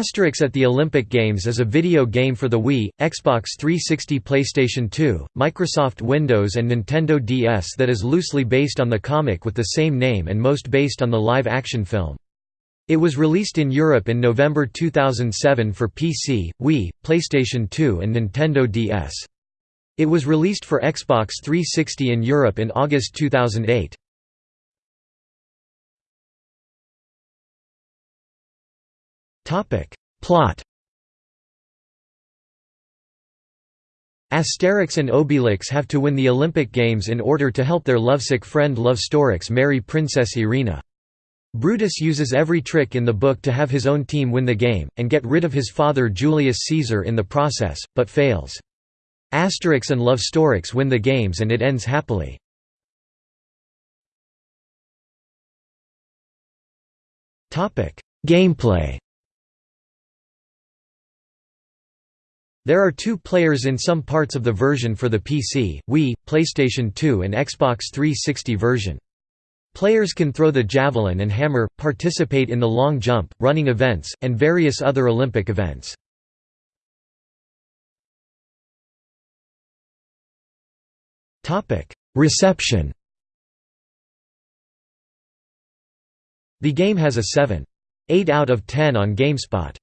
Asterix at the Olympic Games is a video game for the Wii, Xbox 360 PlayStation 2, Microsoft Windows and Nintendo DS that is loosely based on the comic with the same name and most based on the live-action film. It was released in Europe in November 2007 for PC, Wii, PlayStation 2 and Nintendo DS. It was released for Xbox 360 in Europe in August 2008. Plot Asterix and Obelix have to win the Olympic Games in order to help their lovesick friend Lovestorix marry Princess Irina. Brutus uses every trick in the book to have his own team win the game, and get rid of his father Julius Caesar in the process, but fails. Asterix and Lovestorix win the games and it ends happily. Gameplay There are two players in some parts of the version for the PC, Wii, PlayStation 2 and Xbox 360 version. Players can throw the javelin and hammer, participate in the long jump, running events, and various other Olympic events. Reception The game has a 7.8 out of 10 on GameSpot.